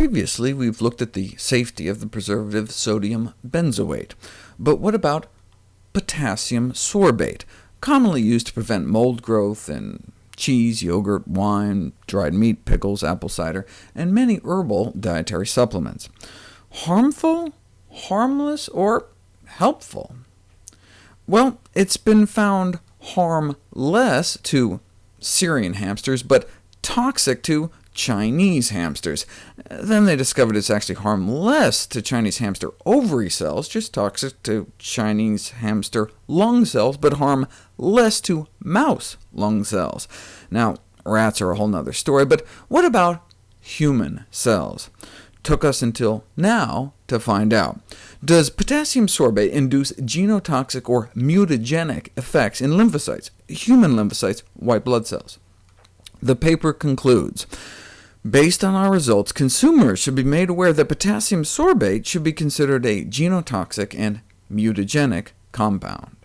Previously, we've looked at the safety of the preservative sodium benzoate, but what about potassium sorbate, commonly used to prevent mold growth in cheese, yogurt, wine, dried meat, pickles, apple cider, and many herbal dietary supplements. Harmful, harmless, or helpful? Well, it's been found harmless to Syrian hamsters, but toxic to Chinese hamsters. Then they discovered it's actually harmless to Chinese hamster ovary cells, just toxic to Chinese hamster lung cells, but harm less to mouse lung cells. Now, rats are a whole other story, but what about human cells? Took us until now to find out. Does potassium sorbate induce genotoxic or mutagenic effects in lymphocytes, human lymphocytes, white blood cells? The paper concludes, Based on our results, consumers should be made aware that potassium sorbate should be considered a genotoxic and mutagenic compound.